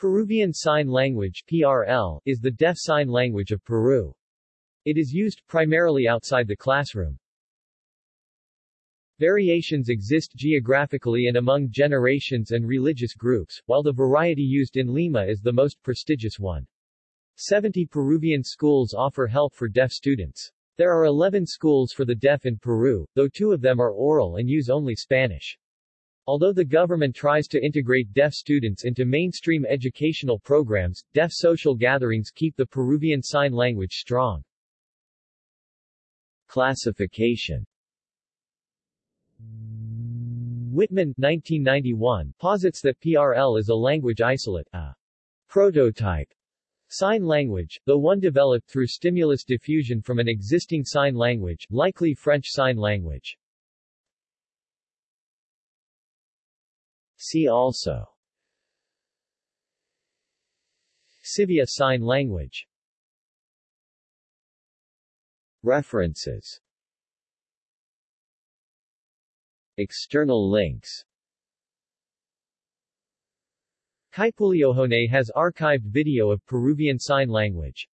Peruvian Sign Language PRL, is the deaf sign language of Peru. It is used primarily outside the classroom. Variations exist geographically and among generations and religious groups, while the variety used in Lima is the most prestigious one. 70 Peruvian schools offer help for deaf students. There are 11 schools for the deaf in Peru, though two of them are oral and use only Spanish. Although the government tries to integrate deaf students into mainstream educational programs, deaf social gatherings keep the Peruvian Sign Language strong. Classification Wittmann 1991, posits that PRL is a language isolate, a prototype sign language, though one developed through stimulus diffusion from an existing sign language, likely French Sign Language. See also. Sivia Sign Language. References. External links. Kaipuleohone has archived video of Peruvian Sign Language